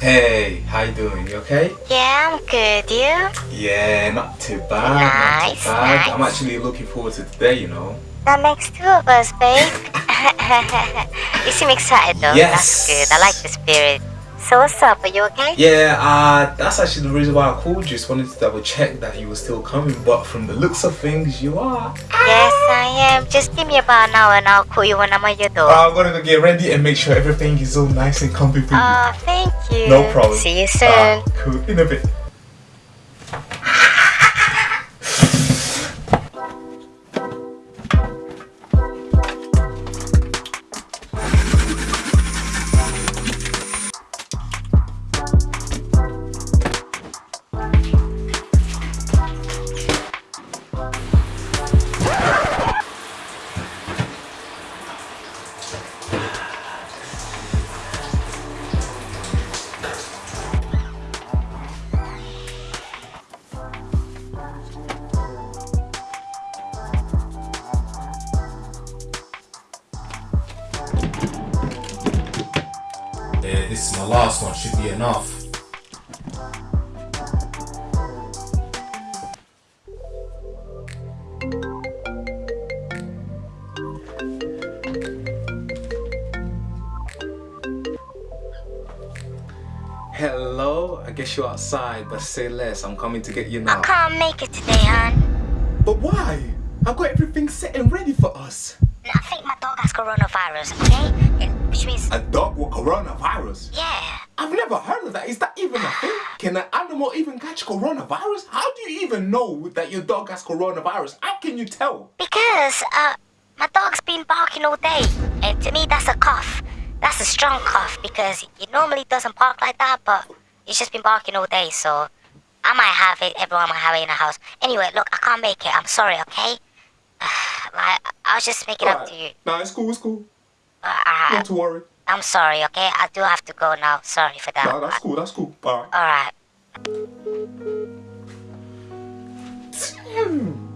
Hey, how you doing? You okay? Yeah, I'm good. You? Yeah, not too bad. Nice, not too bad. nice. I'm actually looking forward to today, you know. That makes two of us, babe. you seem excited though. Yes. That's good. I like the spirit. So what's up? Are you okay? Yeah, uh, that's actually the reason why I called you. Just wanted to double check that you were still coming, but from the looks of things, you are. Yes, I am. Just give me about an hour and I'll call you when I'm at your door. I'm gonna go get ready and make sure everything is all nice and comfy for you. Oh, thank you. No problem. See you soon. Ah, cool. In a bit. This is my last one. Should be enough. Hello, I guess you're outside, but say less. I'm coming to get you now. I can't make it today, hon. But why? I've got everything set and ready for us. I think my dog has coronavirus, okay? Which means, A dog with coronavirus? yeah. I've never heard of that. Is that even a thing? Can an animal even catch coronavirus? How do you even know that your dog has coronavirus? How can you tell? Because, uh, my dog's been barking all day. And to me, that's a cough. That's a strong cough because it normally doesn't bark like that, but it's just been barking all day, so I might have it, everyone might have it in the house. Anyway, look, I can't make it. I'm sorry, okay? like, I was just making up to you. Nah, it's cool, it's cool. Uh, Not to worry. I'm sorry, okay? I do have to go now. Sorry for that. Nah, that's cool, that's cool. Bye. Alright. Damn.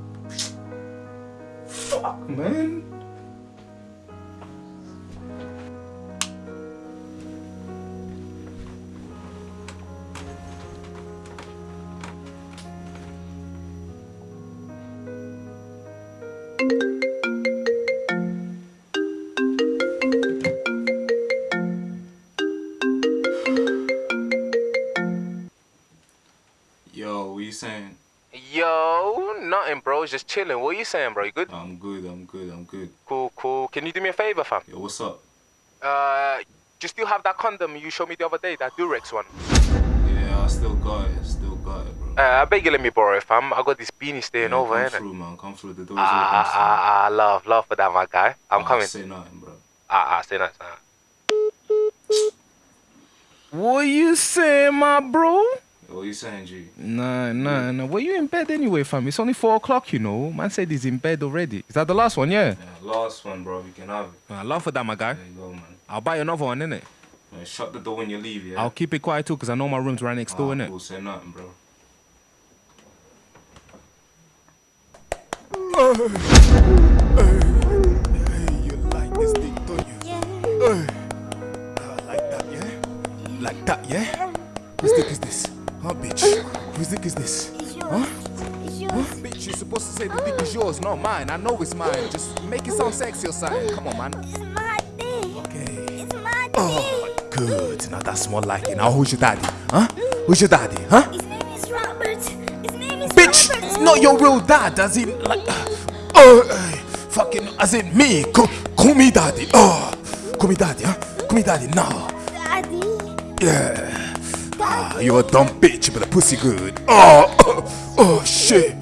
Fuck, man. Yo, nothing, bro. Just chilling. What are you saying, bro? You good? I'm good, I'm good, I'm good. Cool, cool. Can you do me a favor, fam? Yo, what's up? Uh, you still have that condom you showed me the other day, that Durex one. Yeah, I still got it, still got it, bro. Uh, I beg you let me borrow it, fam. I got this beanie staying Yeah, over, come innit? through, man. Come through. The door's Ah, open. ah, ah, love, love for that, my guy. I'm Ah, coming. Say nothing, bro. Ah, ah, say that. What you saying, my bro? Yo, what you saying, G? Nah, nah, nah. Well, you in bed anyway, fam. It's only four o'clock, you know. Man said he's in bed already. Is that the last one? Yeah. Yeah, last one, bro. You can have it. I love for that, my guy. There you go, man. I'll buy you another one, innit? Yeah, shut the door when you leave, yeah? I'll keep it quiet too, because I know my room's right next door, Ah, innit? cool, say nothing, bro. You Whose dick is this? Huh? Huh? Bitch, you're supposed to say the dick is yours, not mine. I know it's mine. Just make it sound sexy or something. Come on, man. It's my dick. Okay. It's my dick. Oh, good. Now that's more like it. Now who's your daddy? Huh? Who's your daddy? Huh? His name is Robert. His name is Bitch, Robert. it's not your real dad, as in like, oh, uh, fucking, as in me. Call, call me daddy. Oh, call me daddy, huh? Call me daddy. No, Daddy. yeah. Ah, you're a dumb bitch, but a pussy good. Oh, oh, oh shit.